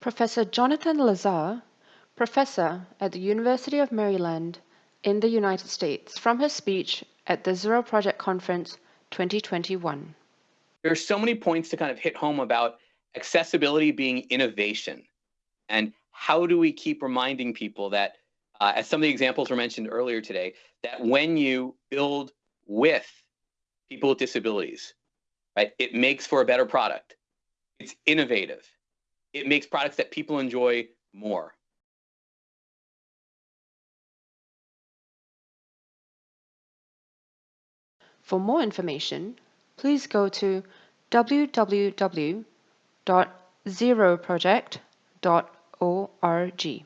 Professor Jonathan Lazar, professor at the University of Maryland in the United States, from his speech at the Zero Project Conference 2021. There are so many points to kind of hit home about accessibility being innovation. And how do we keep reminding people that, uh, as some of the examples were mentioned earlier today, that when you build with people with disabilities, right, it makes for a better product. It's innovative. It makes products that people enjoy more. For more information, please go to www.zeroproject.org.